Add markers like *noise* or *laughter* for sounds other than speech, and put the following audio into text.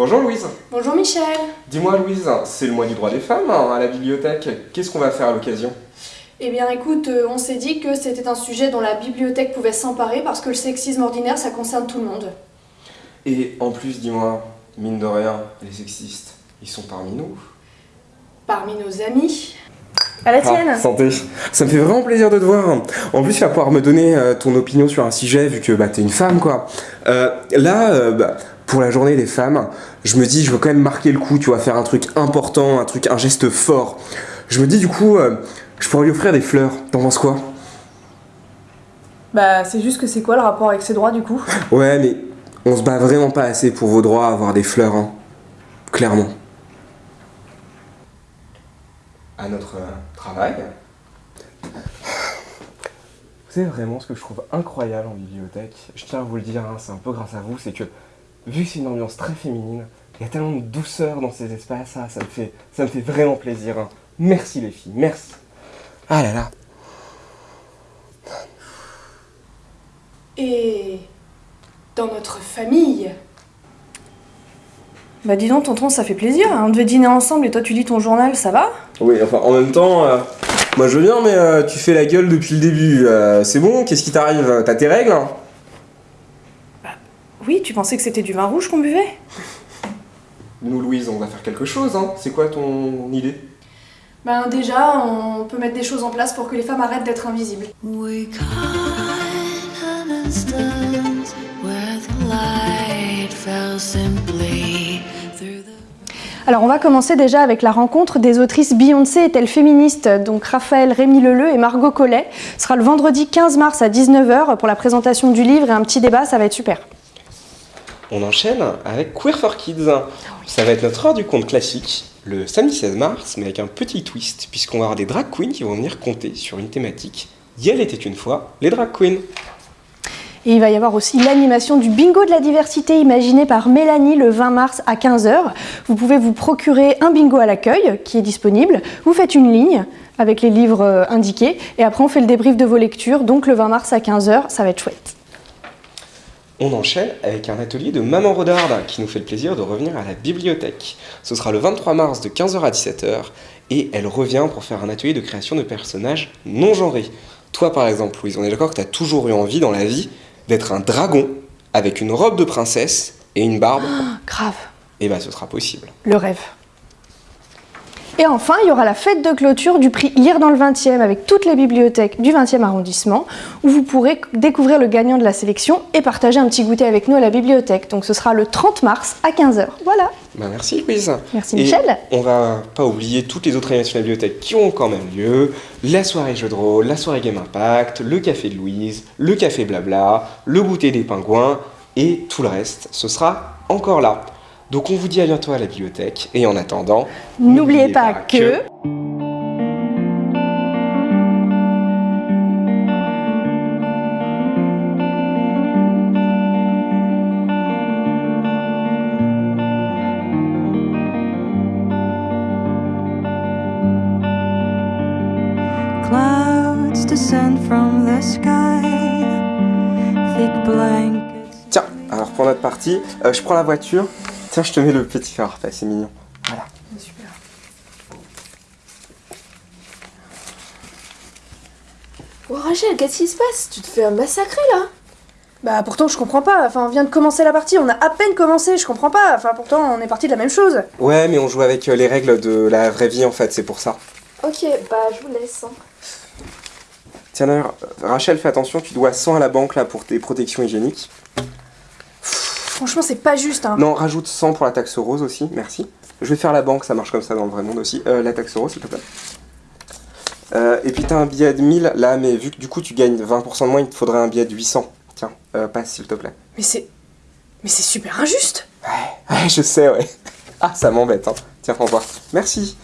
Bonjour Louise. Bonjour Michel. Dis-moi Louise, c'est le mois du droit des femmes hein, à la bibliothèque. Qu'est-ce qu'on va faire à l'occasion? Eh bien écoute, euh, on s'est dit que c'était un sujet dont la bibliothèque pouvait s'emparer parce que le sexisme ordinaire, ça concerne tout le monde. Et en plus, dis-moi, mine de rien, les sexistes, ils sont parmi nous. Parmi nos amis. À la tienne Ah, santé. Ça me fait vraiment plaisir de te voir. En plus, tu vas pouvoir me donner euh, ton opinion sur un sujet vu que bah, t'es une femme, quoi. Euh, là, euh, bah, pour la journée des femmes, je me dis, je veux quand même marquer le coup, tu vois, faire un truc important, un truc, un geste fort. Je me dis, du coup, euh, je pourrais lui offrir des fleurs. T'en penses quoi? Bah, c'est juste que c'est quoi le rapport avec ses droits du coup? Ouais, mais on se bat vraiment pas assez pour vos droits à avoir des fleurs, hein. Clairement. À notre euh, travail. Vous savez vraiment ce que je trouve incroyable en bibliothèque Je tiens à vous le dire, hein, c'est un peu grâce à vous, c'est que vu que c'est une ambiance très féminine, il y a tellement de douceur dans ces espaces, ah, ça, me fait, ça me fait vraiment plaisir. hein. Merci les filles, merci. Ah là là. Et dans notre famille? Bah, dis donc, tonton, ça fait plaisir. hein. On devait dîner ensemble et toi tu lis ton journal, ça va? Oui, enfin, en même temps, euh, moi je veux bien, mais euh, tu fais la gueule depuis le début. Euh, c'est bon Qu'est-ce qui t'arrive? T'as tes règles hein? Oui, tu pensais que c'était du vin rouge qu'on buvait? Nous, Louise, on va faire quelque chose, hein. C'est quoi ton idée? Ben déjà, on peut mettre des choses en place pour que les femmes arrêtent d'être invisibles. We caught an instant where the light fell simply through the Alors, on va commencer déjà avec la rencontre des autrices Beyoncé est-elle féministe? Donc, Raphaël Rémy Leleu et Margot Collet. Ce sera le vendredi 15 mars à 19h pour la présentation du livre et un petit débat, ça va être super. On enchaîne avec Queer for Kids. Ça va être notre heure du conte classique, le samedi 16 mars, mais avec un petit twist, puisqu'on va avoir des drag queens qui vont venir compter sur une thématique. Yel était une fois les drag queens. Et il va y avoir aussi l'animation du bingo de la diversité imaginé par Mélanie le 20 mars à 15h. Vous pouvez vous procurer un bingo à l'accueil qui est disponible. Vous faites une ligne avec les livres euh, indiqués et après on fait le débrief de vos lectures. Donc le 20 mars à 15h, ça va être chouette. On enchaîne avec un atelier de Maman Rodarde qui nous fait le plaisir de revenir à la bibliothèque. Ce sera le 23 mars de 15h à 17h et elle revient pour faire un atelier de création de personnages non genrés. Toi par exemple, Louise, on est d'accord que tu as toujours eu envie dans la vie d'être un dragon avec une robe de princesse et une barbe Grave, Et bah ce sera possible. le rêve. Et enfin, il y aura la fête de clôture du prix Lire dans le 20e avec toutes les bibliothèques du 20e arrondissement où vous pourrez découvrir le gagnant de la sélection et partager un petit goûter avec nous à la bibliothèque. Donc ce sera le 30 mars à 15h. Voilà. Bah merci Louise. Merci Et Michel. On va pas oublier toutes les autres animations de la bibliothèque qui ont quand même lieu. La soirée jeu de rôle, la soirée Game Impact, le café de Louise, le café blabla, le goûter des pingouins et tout le reste. Ce sera encore là. Donc on vous dit à bientôt à la bibliothèque et en attendant, N'oubliez pas que... clouds descend from the sky. Thick blankets. Tiens, alors pour notre partie, euh, je prends la voiture. Tiens, je te mets le petit phare, c'est mignon. Voilà. Super. Oh Rachel, qu'est-ce qui se passe? Tu te fais massacrer là? Bah pourtant je comprends pas, enfin on vient de commencer la partie, on a à peine commencé, je comprends pas, enfin pourtant on est parti de la même chose. Ouais, mais on joue avec euh, les règles de la vraie vie en fait, c'est pour ça. Ok, bah je vous laisse. hein. Tiens d'ailleurs, Rachel, fais attention, tu dois 100 à la banque là pour tes protections hygiéniques. Franchement c'est pas juste hein. Non, rajoute 100 pour la taxe rose aussi, merci. Je vais faire la banque, ça marche comme ça dans le vrai monde aussi. Euh, la taxe rose, s'il te plaît. Euh, et puis t'as un billet de 1000 là, mais vu que du coup tu gagnes 20% de moins, il te faudrait un billet de 800. Tiens, euh, passe s'il te plaît. Mais c'est... Mais c'est super injuste Ouais, ouais, *laughs* je sais, ouais. Ah, ça m'embête, hein. Tiens, au revoir. Merci.